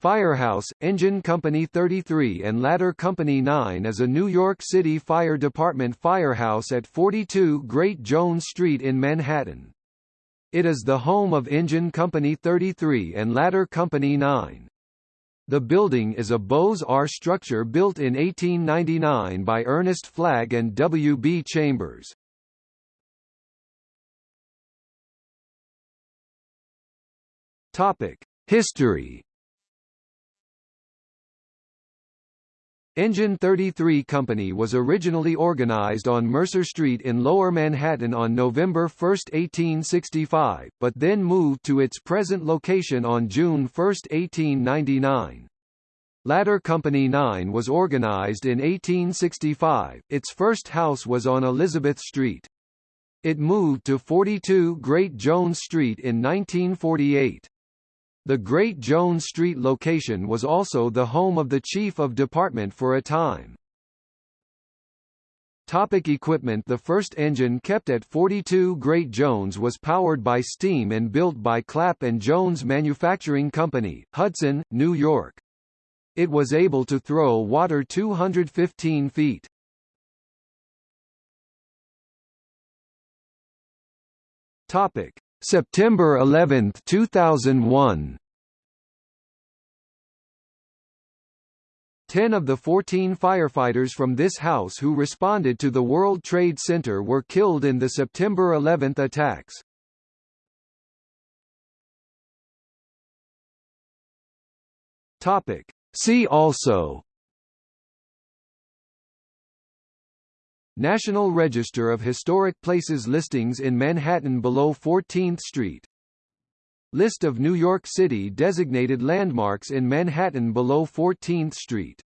Firehouse, Engine Company 33 and Ladder Company 9 is a New York City Fire Department firehouse at 42 Great Jones Street in Manhattan. It is the home of Engine Company 33 and Ladder Company 9. The building is a Beaux-Arts structure built in 1899 by Ernest Flagg and W. B. Chambers. History Engine 33 Company was originally organized on Mercer Street in Lower Manhattan on November 1, 1865, but then moved to its present location on June 1, 1899. Ladder Company 9 was organized in 1865, its first house was on Elizabeth Street. It moved to 42 Great Jones Street in 1948. The Great Jones Street location was also the home of the Chief of Department for a time. Topic equipment The first engine kept at 42 Great Jones was powered by steam and built by Clapp & Jones Manufacturing Company, Hudson, New York. It was able to throw water 215 feet. Topic: September 11, 2001 Ten of the 14 firefighters from this house who responded to the World Trade Center were killed in the September 11 attacks. Topic. See also National Register of Historic Places listings in Manhattan below 14th Street. List of New York City designated landmarks in Manhattan below 14th Street